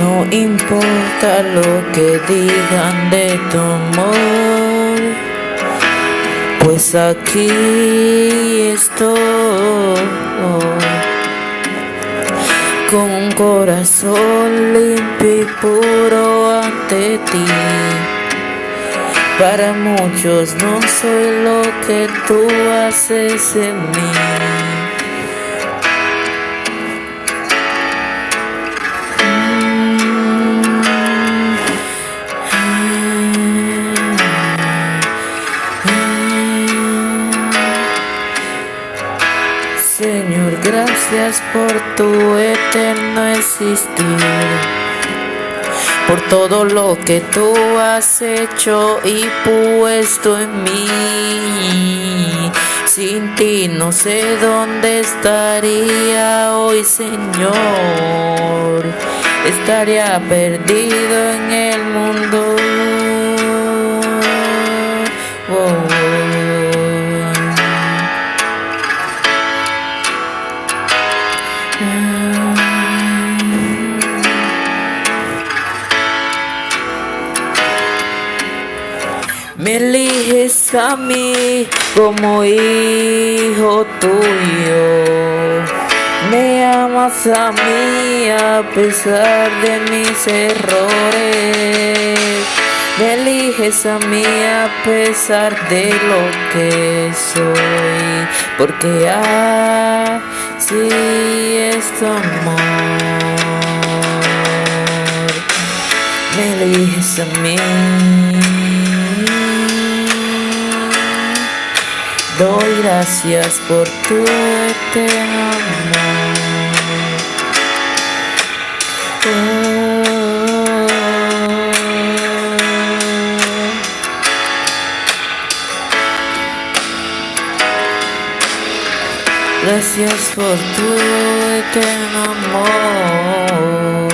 No importa lo que digan de tu amor, pues aquí estoy con un corazón limpio y puro ante ti. Para muchos no soy lo que tú haces en mí. Gracias por tu eterno existir, por todo lo que tú has hecho y puesto en mí. Sin ti no sé dónde estaría hoy, Señor. Estaría perdido en el mundo. Me eliges a mí como hijo tuyo. Me amas a mí a pesar de mis errores. Me eliges a mí a pesar de lo que soy. Porque así es tu amor. Me eliges a mí. Doy gracias por tu eterno amor. Gracias por tu eterno amor.